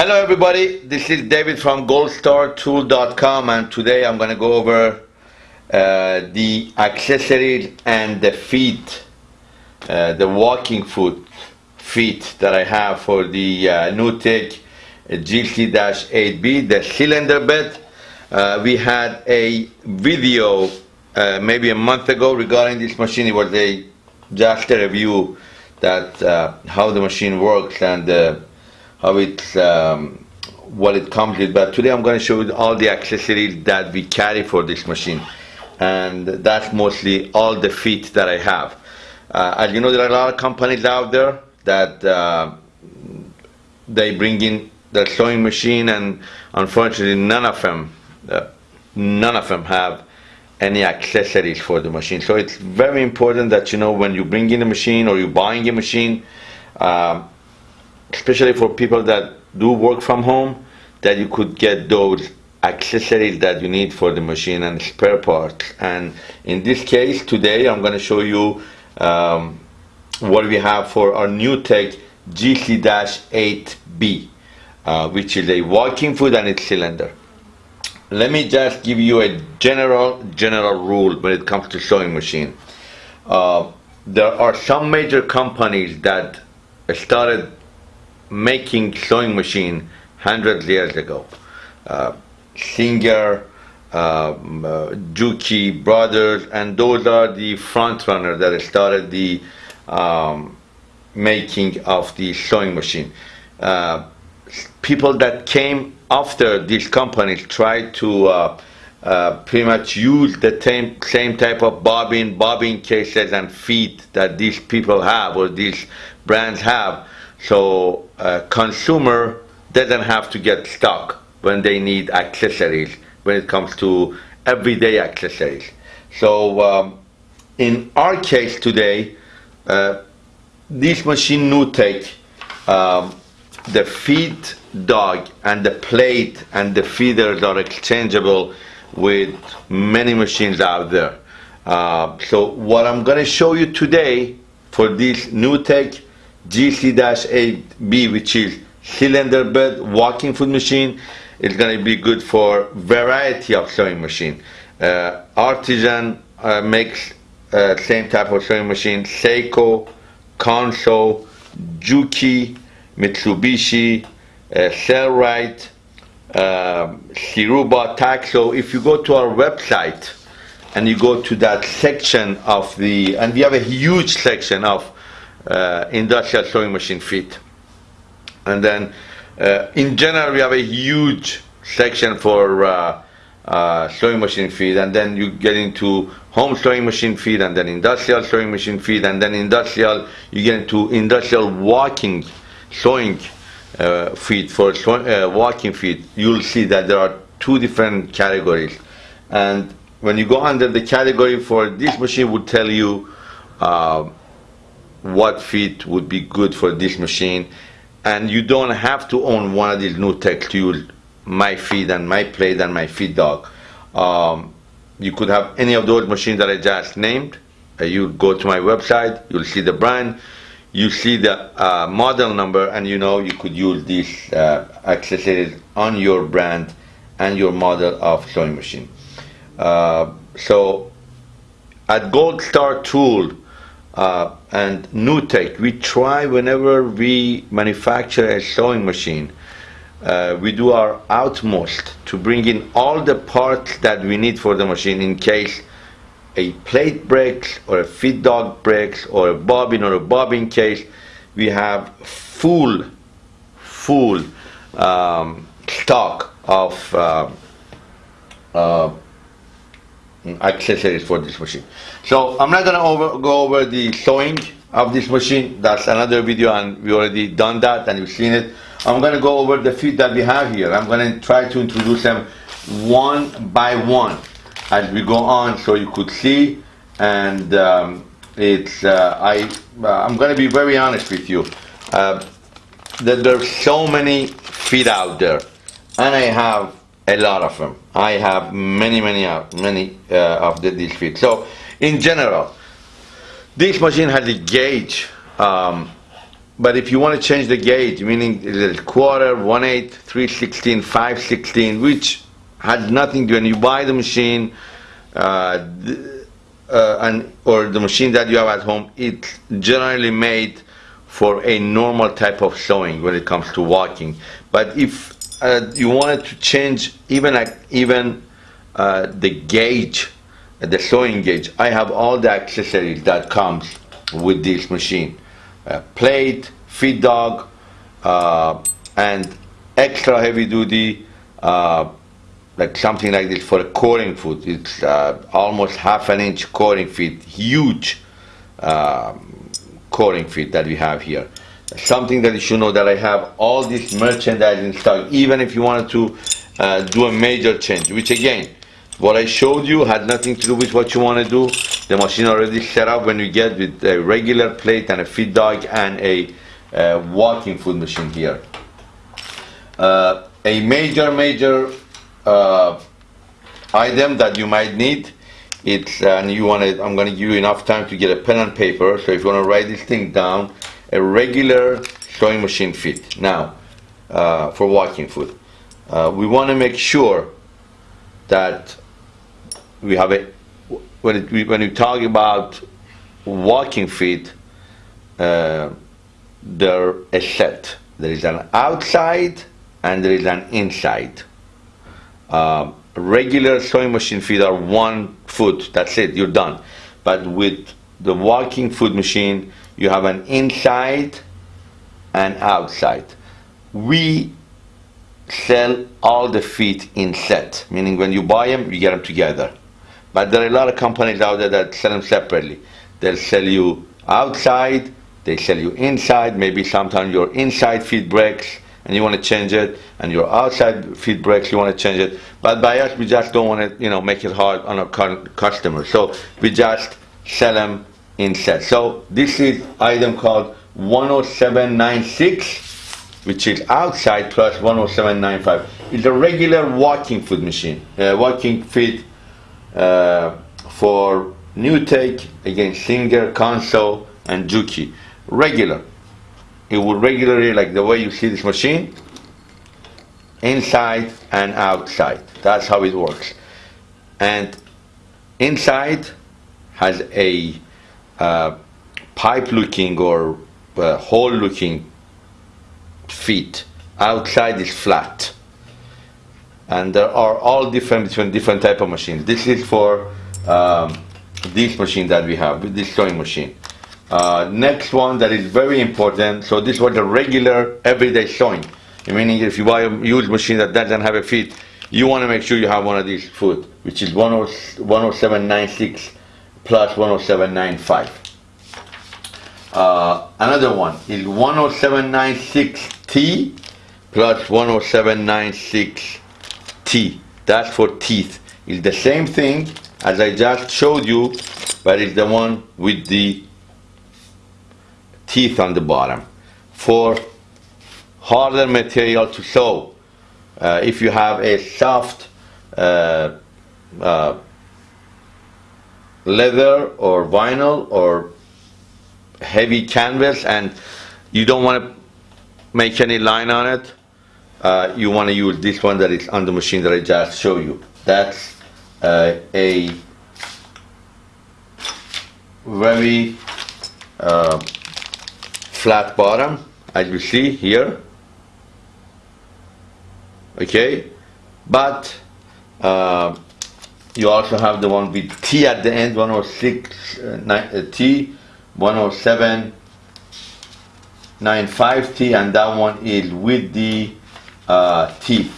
Hello everybody, this is David from goldstartool.com and today I'm going to go over uh, the accessories and the feet, uh, the walking foot feet that I have for the uh, NewTek GC-8B, the cylinder bed. Uh, we had a video uh, maybe a month ago regarding this machine. It was a just a review that uh, how the machine works and uh, how it's um, what it comes with. But today I'm going to show you all the accessories that we carry for this machine, and that's mostly all the feet that I have. Uh, as you know, there are a lot of companies out there that uh, they bring in the sewing machine, and unfortunately, none of them, uh, none of them have any accessories for the machine. So it's very important that you know when you bring in a machine or you're buying a machine, um, especially for people that do work from home, that you could get those accessories that you need for the machine and spare parts. And in this case, today I'm going to show you um, what we have for our NewTek GC-8B, uh, which is a walking foot and its cylinder let me just give you a general general rule when it comes to sewing machine. Uh, there are some major companies that started making sewing machine hundreds of years ago. Uh, Singer, um, uh, Juki Brothers, and those are the front runners that started the um, making of the sewing machine. Uh, people that came after these companies tried to uh, uh, pretty much use the same, same type of bobbin, bobbin cases and feet that these people have or these brands have. So uh, consumer doesn't have to get stuck when they need accessories when it comes to everyday accessories. So um, in our case today, uh, this machine NewTek, um, the feed dog and the plate and the feeders are exchangeable with many machines out there. Uh, so what I'm going to show you today for this NewTek GC-8B, which is cylinder bed walking foot machine, is going to be good for variety of sewing machine. Uh, Artisan uh, makes uh, same type of sewing machine, Seiko, Consew, Juki, Mitsubishi, uh, Sailrite, uh, Siruba, Taxo. If you go to our website and you go to that section of the, and we have a huge section of uh, industrial sewing machine feet. And then uh, in general, we have a huge section for uh, uh, sewing machine feed, and then you get into home sewing machine feed, and then industrial sewing machine feed, and then industrial, you get into industrial walking sewing uh, feet, for uh, walking feet, you'll see that there are two different categories. And when you go under the category for this machine would tell you uh, what feet would be good for this machine. And you don't have to own one of these NewTek use my feet and my plate and my feed dog. Um, you could have any of those machines that I just named. Uh, you go to my website, you'll see the brand, you see the uh, model number and you know you could use these uh, accessories on your brand and your model of sewing machine. Uh, so at Gold Star Tool uh, and NewTek, we try whenever we manufacture a sewing machine, uh, we do our utmost to bring in all the parts that we need for the machine in case a plate breaks or a feed dog breaks or a bobbin or a bobbin case, we have full, full um, stock of uh, uh, accessories for this machine. So I'm not gonna over, go over the sewing of this machine. That's another video and we already done that and you've seen it. I'm gonna go over the feet that we have here. I'm gonna try to introduce them one by one as we go on so you could see and um, it's uh, I uh, I'm gonna be very honest with you uh, that there's so many feet out there and I have a lot of them I have many many uh, many uh, of the, these feet so in general this machine has a gauge um, but if you want to change the gauge, meaning the quarter, one eighth, three sixteen, five sixteen, which has nothing to do when you buy the machine, uh, uh, and or the machine that you have at home, it's generally made for a normal type of sewing when it comes to walking. But if uh, you wanted to change even like even uh, the gauge, the sewing gauge, I have all the accessories that comes with this machine uh, plate, feed dog, uh, and extra heavy duty, uh, like something like this for a cording foot. It's uh, almost half an inch cording feet, huge um, cording feet that we have here. Something that you should know that I have all this merchandise in stock, even if you wanted to uh, do a major change, which again, what I showed you had nothing to do with what you want to do. The machine already set up when you get with a regular plate and a feed dog and a uh, walking food machine here. Uh, a major, major uh, item that you might need, it's and you want to. I'm going to give you enough time to get a pen and paper. So if you want to write this thing down, a regular sewing machine fit. Now, uh, for walking foot, uh, we want to make sure that we have a when it, we, when we talk about walking feet, uh, a set. There is an outside and there is an inside. Um, regular sewing machine feet are one foot. That's it. You're done. But with the walking foot machine, you have an inside and outside. We sell all the feet in set, meaning when you buy them, you get them together. But there are a lot of companies out there that sell them separately. They'll sell you outside, they sell you inside, maybe sometimes your inside feet breaks and you want to change it, and your outside feet breaks, you want to change it. But by us, we just don't want to, you know, make it hard on our customers. So we just sell them in. So this is item called 10796 which is outside plus 10795. It's a regular walking foot machine, uh, walking feet uh, for NewTek against Singer, Consew and Juki. Regular. It will regularly, like the way you see this machine, inside and outside. That's how it works. And inside has a uh, pipe looking or uh, hole looking feet. Outside is flat. And there are all different between different type of machines. This is for um, this machine that we have, with this sewing machine. Uh, next one that is very important. So this was a regular everyday sewing. Meaning if you buy a used machine that doesn't have a feet, you want to make sure you have one of these foot, which is 10796 plus 10795. Uh, another one is 10796T plus 10796T. That's for teeth. It's the same thing as I just showed you, but it's the one with the teeth on the bottom. For harder material to sew, uh, if you have a soft uh, uh, leather or vinyl or heavy canvas and you don't want to make any line on it, uh, you want to use this one that is on the machine that I just showed you. That's uh, a very uh, flat bottom, as you see here. Okay, but uh, you also have the one with T at the end, 106 uh, uh, T 107.95T and that one is with the uh, teeth.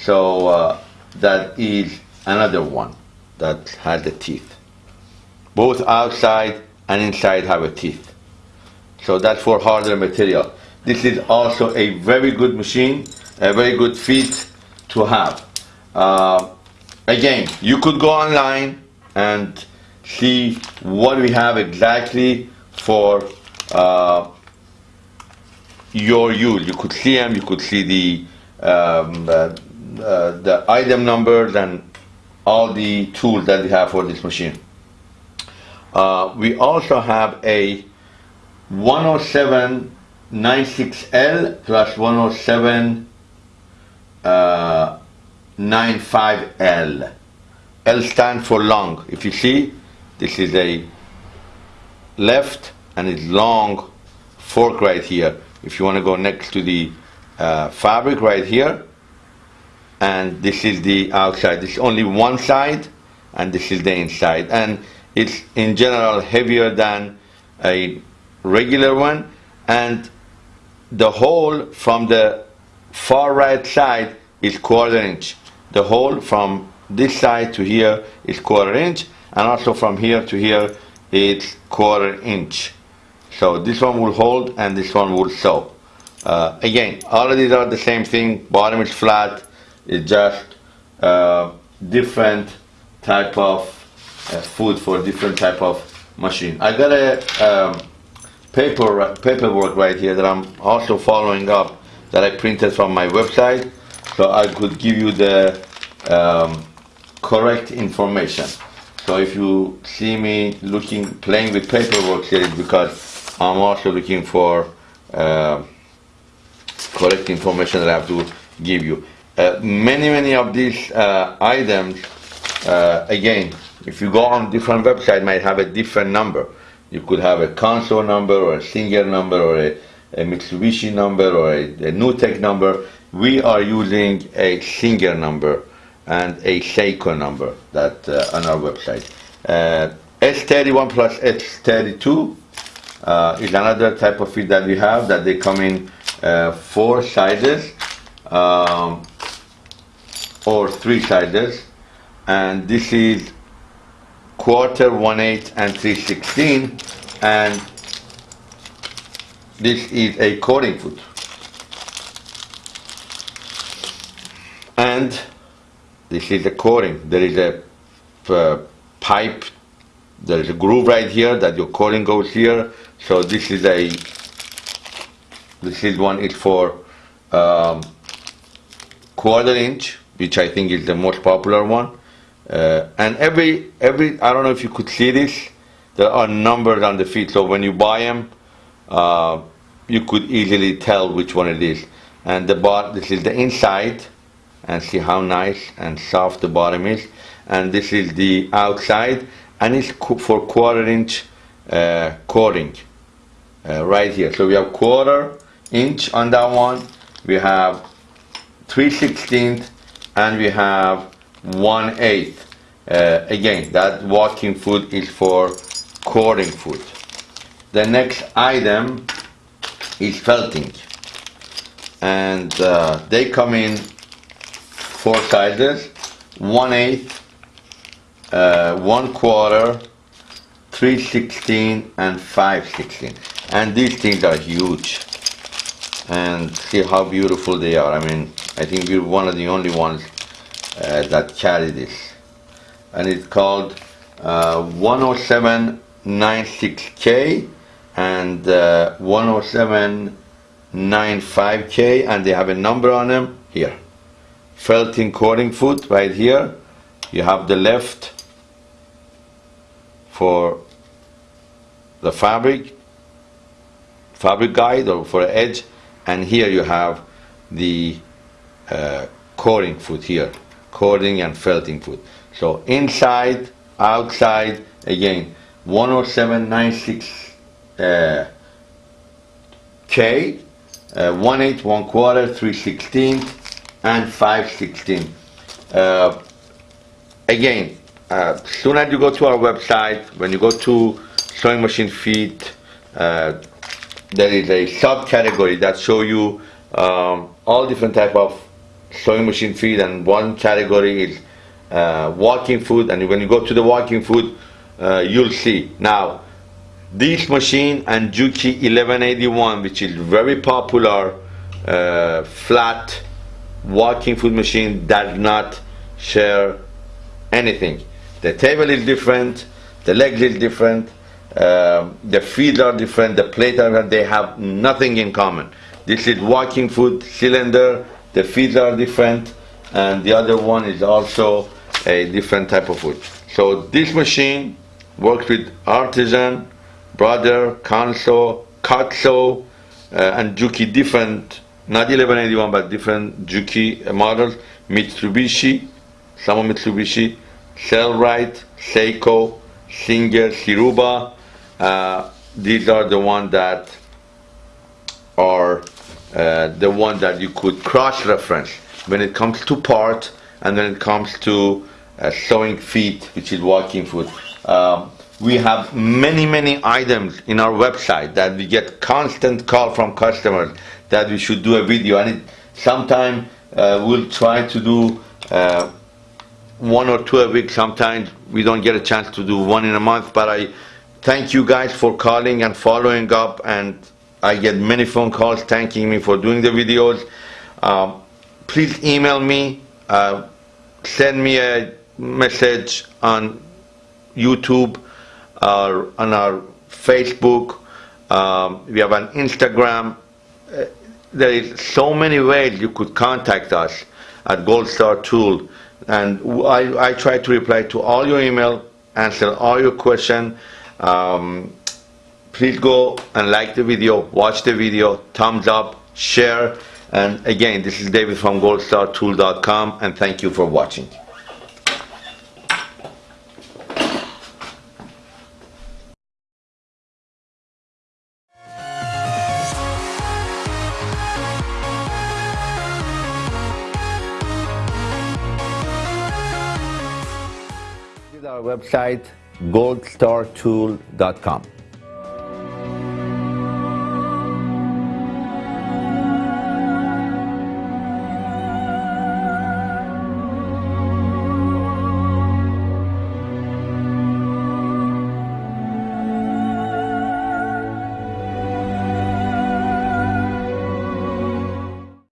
So uh, that is another one that has the teeth. Both outside and inside have a teeth. So that's for harder material. This is also a very good machine, a very good feet to have. Uh, again, you could go online and see what we have exactly for uh, your use. You could see them, you could see the um, uh, uh, the item numbers and all the tools that we have for this machine. Uh, we also have a 107 96L plus 107 uh, 95L. L stands for long. If you see, this is a left and it's long fork right here. If you want to go next to the uh, fabric right here, and this is the outside. This is only one side, and this is the inside. And it's in general heavier than a regular one, and the hole from the far right side is quarter inch. The hole from this side to here is quarter inch, and also from here to here it's quarter inch. So this one will hold and this one will sew. Uh, again, all of these are the same thing. Bottom is flat. It's just uh, different type of uh, food for different type of machine. I got a um, paper paperwork right here that I'm also following up that I printed from my website, so I could give you the um, correct information. So if you see me looking, playing with paperwork here, it's because I'm also looking for uh, correct information that I have to give you. Uh, many, many of these uh, items, uh, again, if you go on different website, might have a different number. You could have a Consew number or a Singer number or a, a Mitsubishi number or a, a NewTek number. We are using a Singer number and a Seiko number that uh, on our website. Uh, S31 plus S32 uh, is another type of feed that we have that they come in uh, four sizes um, or three sizes and this is quarter, one eighth and three sixteen and this is a coating foot and this is the coating. There is a uh, pipe, there is a groove right here that your coating goes here. So this is a, this is one is for um, quarter inch, which I think is the most popular one. Uh, and every, every, I don't know if you could see this, there are numbers on the feet. So when you buy them, uh, you could easily tell which one it is. And the bot, this is the inside, and see how nice and soft the bottom is. And this is the outside and it's for quarter inch uh, coating uh, right here. So we have quarter inch on that one we have 3 16th and we have 1 8 uh, again that walking foot is for coating foot. The next item is felting. And uh, they come in four sizes, one eighth, uh, one quarter, three sixteen, and five sixteen. And these things are huge. And see how beautiful they are. I mean, I think we're one of the only ones uh, that carry this. And it's called uh, 10796K and uh, 10795K and they have a number on them here felting coating foot right here. You have the left for the fabric fabric guide or for edge and here you have the uh, coating foot here coating and felting foot. So inside outside again 10796 uh, K uh, 1 8 1 quarter 3 16 and 516. Uh, again, uh, soon as you go to our website, when you go to sewing machine feet, uh, there is a subcategory that show you um, all different type of sewing machine feet and one category is uh, walking foot and when you go to the walking foot uh, you'll see now this machine and Juki 1181 which is very popular uh, flat walking food machine does not share anything. The table is different, the legs is different, uh, the feet are different, the plate are different, they have nothing in common. This is walking food cylinder, the feet are different, and the other one is also a different type of food. So this machine works with Artisan, Brother, Consew, Kotso, uh, and Juki different, not 1181, but different Juki models. Mitsubishi, some Mitsubishi, Sailrite, Seiko, Singer, Siruba. Uh, these are the ones that are uh, the one that you could cross-reference when it comes to part and when it comes to uh, sewing feet, which is walking foot. Um, we have many, many items in our website that we get constant call from customers that we should do a video. And it, sometime uh, we'll try to do uh, one or two a week. Sometimes we don't get a chance to do one in a month. But I thank you guys for calling and following up. And I get many phone calls thanking me for doing the videos. Um, please email me. Uh, send me a message on YouTube or on our Facebook. Um, we have an Instagram. There is so many ways you could contact us at Gold Star Tool, and I, I try to reply to all your email, answer all your question. Um, please go and like the video, watch the video, thumbs up, share, and again, this is David from goldstartool.com, and thank you for watching. Website goldstartool.com.